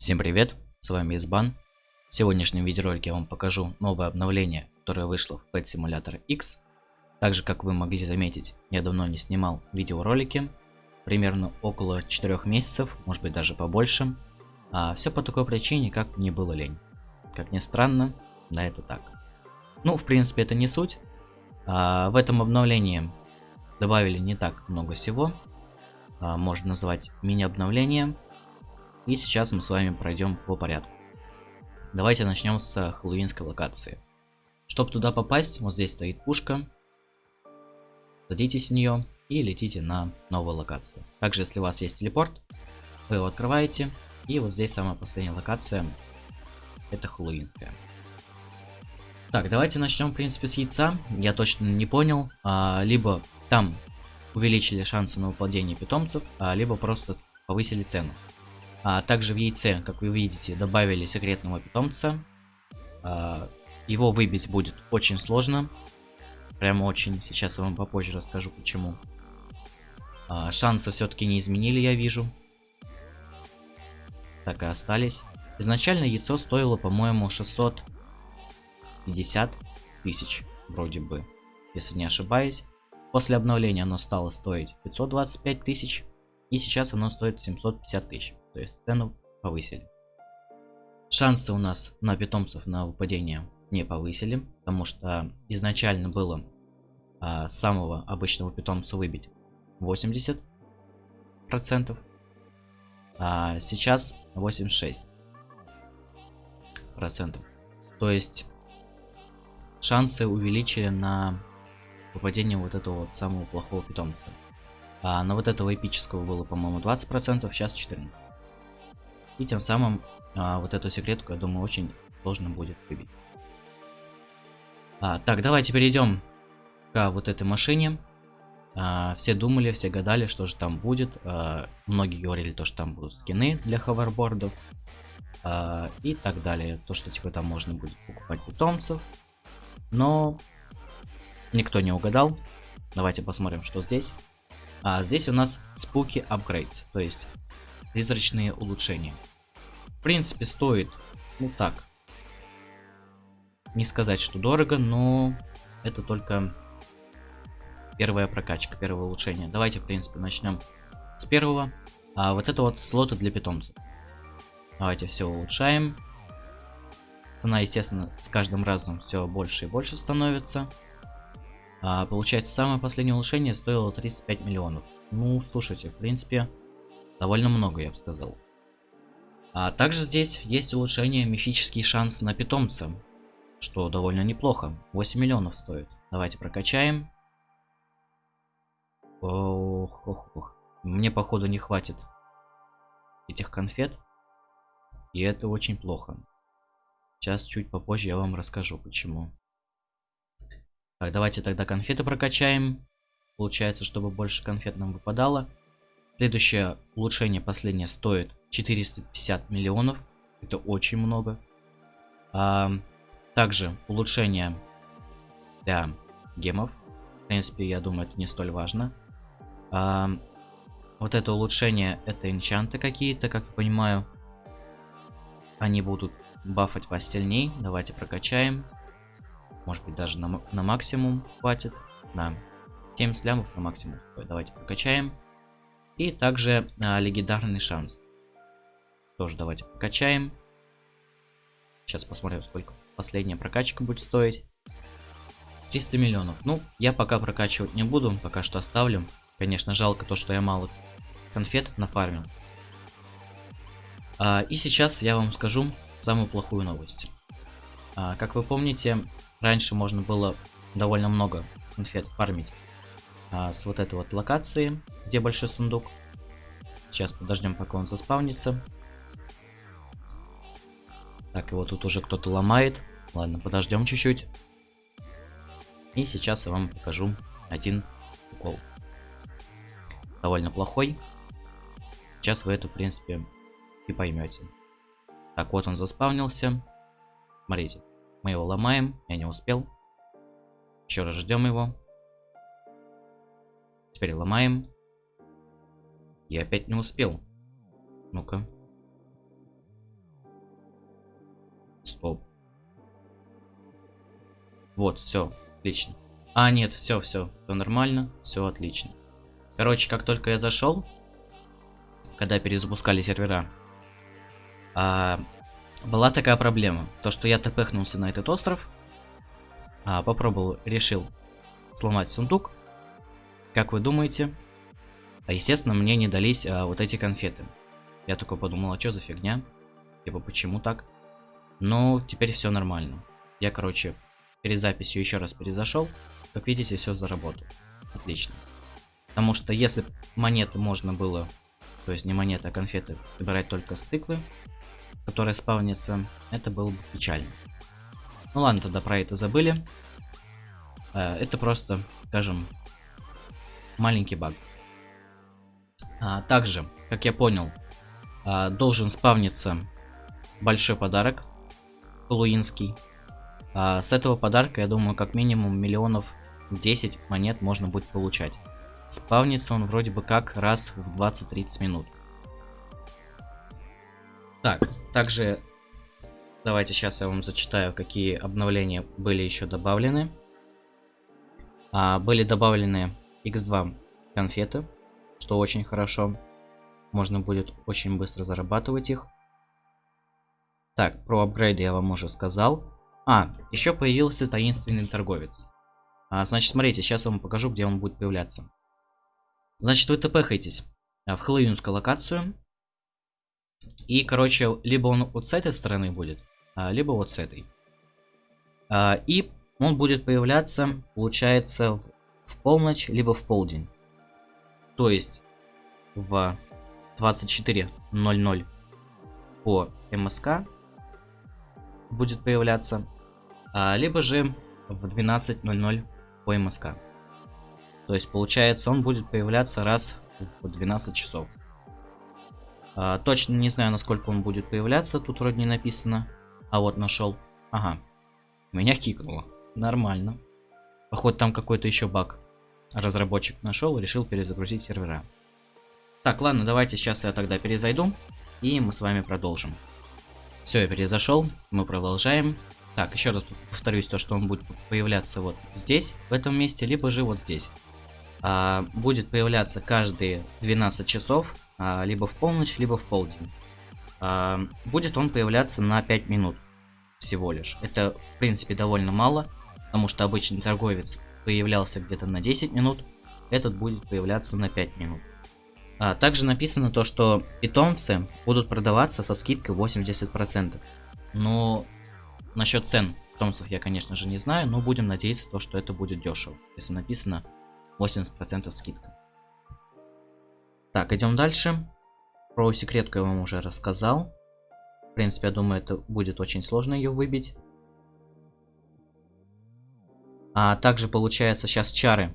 Всем привет, с вами Избан. В сегодняшнем видеоролике я вам покажу новое обновление, которое вышло в Pet Simulator X. Также, как вы могли заметить, я давно не снимал видеоролики, примерно около 4 месяцев, может быть даже побольше. А все по такой причине, как мне было лень. Как ни странно, да это так. Ну, в принципе, это не суть. А, в этом обновлении добавили не так много всего. А, можно назвать мини-обновление. И сейчас мы с вами пройдем по порядку. Давайте начнем с хэллоуинской локации. Чтобы туда попасть, вот здесь стоит пушка. Садитесь в нее и летите на новую локацию. Также, если у вас есть телепорт, вы его открываете. И вот здесь самая последняя локация. Это хэллоуинская. Так, давайте начнем, в принципе, с яйца. Я точно не понял. А, либо там увеличили шансы на выпадение питомцев, а, либо просто повысили цену. А, также в яйце, как вы видите, добавили секретного питомца. А, его выбить будет очень сложно. Прямо очень. Сейчас я вам попозже расскажу почему. А, шансы все-таки не изменили, я вижу. Так и остались. Изначально яйцо стоило, по-моему, 650 тысяч, вроде бы, если не ошибаюсь. После обновления оно стало стоить 525 тысяч, и сейчас оно стоит 750 тысяч. То есть цену повысили. Шансы у нас на питомцев на выпадение не повысили, потому что изначально было а, самого обычного питомца выбить 80 процентов, а сейчас 86 процентов. То есть шансы увеличили на выпадение вот этого вот самого плохого питомца. А на вот этого эпического было, по-моему, 20 процентов, сейчас 14. И тем самым а, вот эту секретку, я думаю, очень сложно будет выбить. А, так, давайте перейдем к вот этой машине. А, все думали, все гадали, что же там будет. А, многие говорили, то, что там будут скины для ховербордов. А, и так далее. То, что типа там можно будет покупать питомцев. Но никто не угадал. Давайте посмотрим, что здесь. А здесь у нас Spooky Upgrades, то есть призрачные улучшения. В принципе, стоит, ну так, не сказать, что дорого, но это только первая прокачка, первое улучшение. Давайте, в принципе, начнем с первого. А вот это вот слоты для питомцев. Давайте все улучшаем. Цена, естественно, с каждым разом все больше и больше становится. А, получается, самое последнее улучшение стоило 35 миллионов. Ну, слушайте, в принципе, довольно много, я бы сказал. А также здесь есть улучшение мифический шанс на питомца, что довольно неплохо. 8 миллионов стоит. Давайте прокачаем. Ох, ох, ох. Мне походу не хватит этих конфет. И это очень плохо. Сейчас чуть попозже я вам расскажу почему. Так, давайте тогда конфеты прокачаем. Получается, чтобы больше конфет нам выпадало. Следующее улучшение, последнее, стоит 450 миллионов. Это очень много. А, также улучшение для гемов. В принципе, я думаю, это не столь важно. А, вот это улучшение, это энчанты какие-то, как я понимаю. Они будут бафать сильней. Давайте прокачаем. Может быть, даже на, на максимум хватит. На 70 лямов на максимум. Давайте прокачаем. И также а, легендарный шанс. Тоже давайте прокачаем. Сейчас посмотрим, сколько последняя прокачка будет стоить. 300 миллионов. Ну, я пока прокачивать не буду, пока что оставлю. Конечно, жалко то, что я мало конфет нафармил. А, и сейчас я вам скажу самую плохую новость. А, как вы помните, раньше можно было довольно много конфет фармить а, с вот этой вот локации, где большой сундук. Сейчас подождем, пока он заспавнится. Так, его тут уже кто-то ломает. Ладно, подождем чуть-чуть. И сейчас я вам покажу один укол. Довольно плохой. Сейчас вы это, в принципе, и поймете. Так, вот он заспавнился. Смотрите, мы его ломаем. Я не успел. Еще раз ждем его. Теперь ломаем. Я опять не успел. Ну-ка. Стоп. Вот, все, отлично. А, нет, все, все, все нормально, все отлично. Короче, как только я зашел, когда перезапускали сервера, а, была такая проблема. То, что я тпхнулся на этот остров, а, попробовал, решил сломать сундук. Как вы думаете? А, естественно, мне не дались а, вот эти конфеты. Я только подумал, а что за фигня? Типа, почему так? Но теперь все нормально. Я, короче, перед записью еще раз перезашел. Как видите, все заработало. Отлично. Потому что если монеты можно было, то есть не монеты, а конфеты, собирать только с тыквы, которая спавнится, это было бы печально. Ну ладно, тогда про это забыли. Э, это просто, скажем, маленький баг. А, также, как я понял, а, должен спавниться большой подарок, хэллоуинский. А, с этого подарка, я думаю, как минимум миллионов 10 монет можно будет получать. Спавнится он вроде бы как раз в 20-30 минут. Так, также давайте сейчас я вам зачитаю, какие обновления были еще добавлены. А, были добавлены x2 конфеты, что очень хорошо. Можно будет очень быстро зарабатывать их. Так, про апгрейды я вам уже сказал. А, еще появился таинственный торговец. А, значит, смотрите, сейчас я вам покажу, где он будет появляться. Значит, вы тпхаетесь а, в хэллоуинскую локацию. И, короче, либо он вот с этой стороны будет, а, либо вот с этой. А, и он будет появляться, получается, в полночь, либо в полдень. То есть в 24.00 по МСК будет появляться, а, либо же в 12.00 по МСК. То есть получается он будет появляться раз в 12 часов. А, точно не знаю, насколько он будет появляться, тут вроде не написано. А вот нашел. Ага. Меня кикнуло. Нормально. Походу там какой-то еще баг. Разработчик нашел и решил перезагрузить сервера. Так, ладно, давайте сейчас я тогда перезайду. И мы с вами продолжим. Все, я перезашел. Мы продолжаем. Так, еще раз повторюсь, то, что он будет появляться вот здесь, в этом месте, либо же вот здесь. А, будет появляться каждые 12 часов, а, либо в полночь, либо в полдень. А, будет он появляться на 5 минут всего лишь. Это, в принципе, довольно мало, потому что обычный торговец появлялся где-то на 10 минут, этот будет появляться на 5 минут. А, также написано то, что питомцы будут продаваться со скидкой 80%. Но насчет цен питомцев я, конечно же, не знаю, но будем надеяться, то, что это будет дешево, если написано 80% скидка. Так, идем дальше. Про секретку я вам уже рассказал. В принципе, я думаю, это будет очень сложно ее выбить. А также получается сейчас чары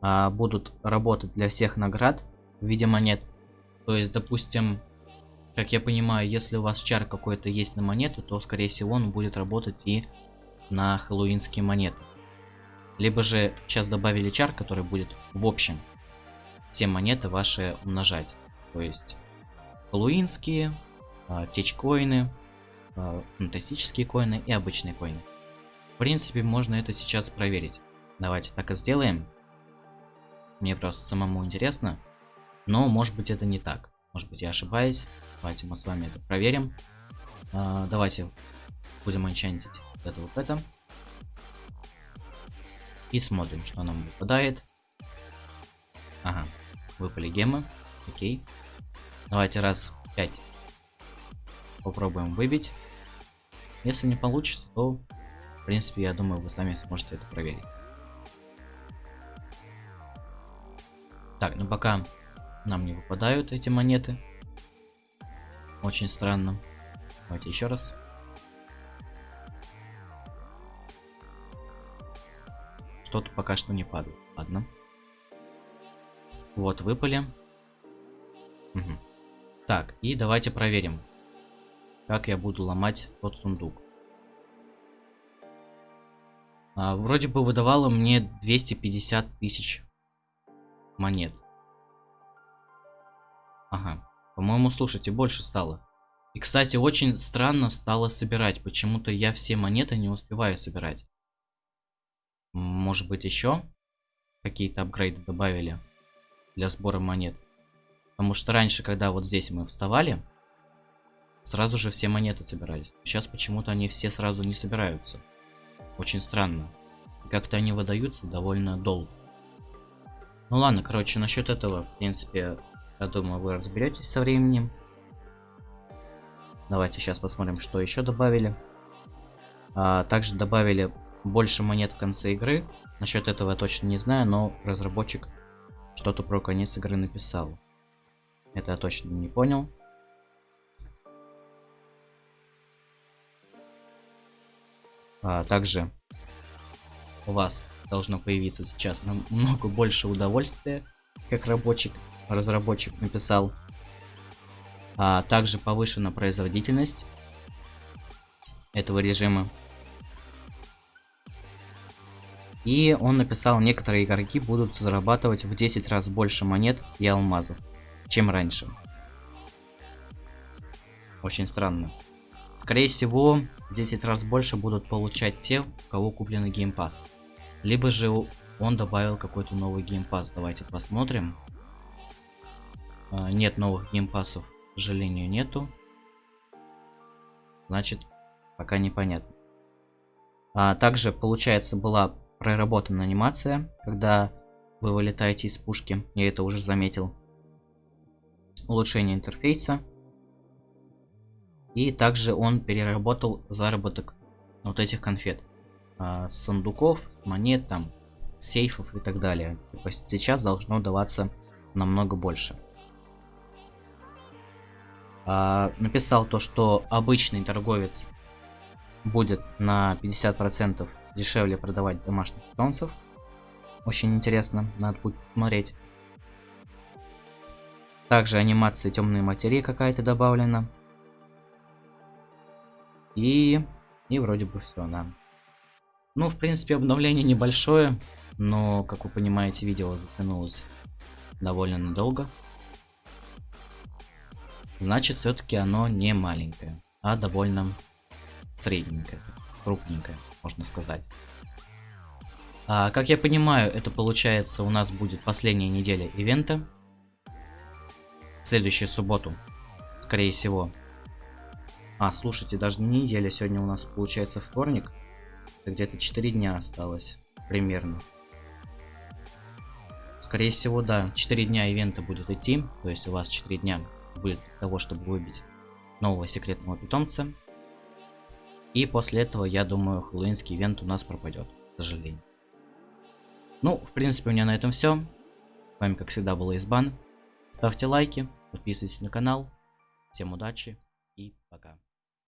а, будут работать для всех наград в виде монет. То есть, допустим, как я понимаю, если у вас чар какой-то есть на монеты, то скорее всего он будет работать и на хэллоуинские монеты. Либо же сейчас добавили чар, который будет в общем все монеты ваши умножать. То есть хэллоуинские, а, течкоины, а, фантастические коины и обычные коины. В принципе, можно это сейчас проверить. Давайте так и сделаем. Мне просто самому интересно. Но может быть это не так. Может быть я ошибаюсь. Давайте мы с вами это проверим. А, давайте будем энчантить вот это вот это. И смотрим, что нам выпадает. Ага, выпали гемы. Окей. Давайте раз 5 попробуем выбить. Если не получится, то, в принципе, я думаю, вы сами сможете это проверить. Так, ну пока нам не выпадают эти монеты. Очень странно. Давайте еще раз. Что-то пока что не падает. Ладно. Вот, выпали. Угу. Так, и давайте проверим, как я буду ломать тот сундук. А, вроде бы выдавало мне 250 тысяч монет. Ага. По-моему, слушайте, больше стало. И, кстати, очень странно стало собирать. Почему-то я все монеты не успеваю собирать. Может быть еще какие-то апгрейды добавили для сбора монет. Потому что раньше, когда вот здесь мы вставали, сразу же все монеты собирались. Сейчас почему-то они все сразу не собираются. Очень странно. Как-то они выдаются довольно долго. Ну ладно, короче, насчет этого, в принципе, я думаю, вы разберетесь со временем. Давайте сейчас посмотрим, что еще добавили. А, также добавили больше монет в конце игры. Насчет этого я точно не знаю, но разработчик что-то про конец игры написал. Это я точно не понял. А, также у вас должно появиться сейчас намного больше удовольствия, как рабочий, разработчик написал. А также повышена производительность этого режима. И он написал, некоторые игроки будут зарабатывать в 10 раз больше монет и алмазов, чем раньше. Очень странно. Скорее всего, в 10 раз больше будут получать те, у кого купленный game pass. Либо же он добавил какой-то новый game pass. Давайте посмотрим. А, нет новых геймпасов, к сожалению, нету. Значит, пока непонятно. А также, получается, была проработана анимация, когда вы вылетаете из пушки. Я это уже заметил. Улучшение интерфейса. И также он переработал заработок вот этих конфет. А, сундуков, монет, там, сейфов и так далее. То есть сейчас должно даваться намного больше. А, написал то, что обычный торговец будет на 50% дешевле продавать домашних питомцев. Очень интересно, надо будет посмотреть. Также анимация темной материи какая-то добавлена. И, и вроде бы все, да. Ну, в принципе, обновление небольшое, но, как вы понимаете, видео затянулось довольно надолго. Значит, все-таки оно не маленькое, а довольно средненькое, крупненькое, можно сказать. А, как я понимаю, это получается у нас будет последняя неделя ивента. Следующую субботу, скорее всего, а, слушайте, даже не неделя, сегодня у нас получается вторник. Где-то 4 дня осталось, примерно. Скорее всего, да, 4 дня ивента будет идти. То есть у вас 4 дня будет для того, чтобы выбить нового секретного питомца. И после этого, я думаю, хэллоуинский ивент у нас пропадет, к сожалению. Ну, в принципе, у меня на этом все. С вами, как всегда, был Избан. Ставьте лайки, подписывайтесь на канал. Всем удачи и пока.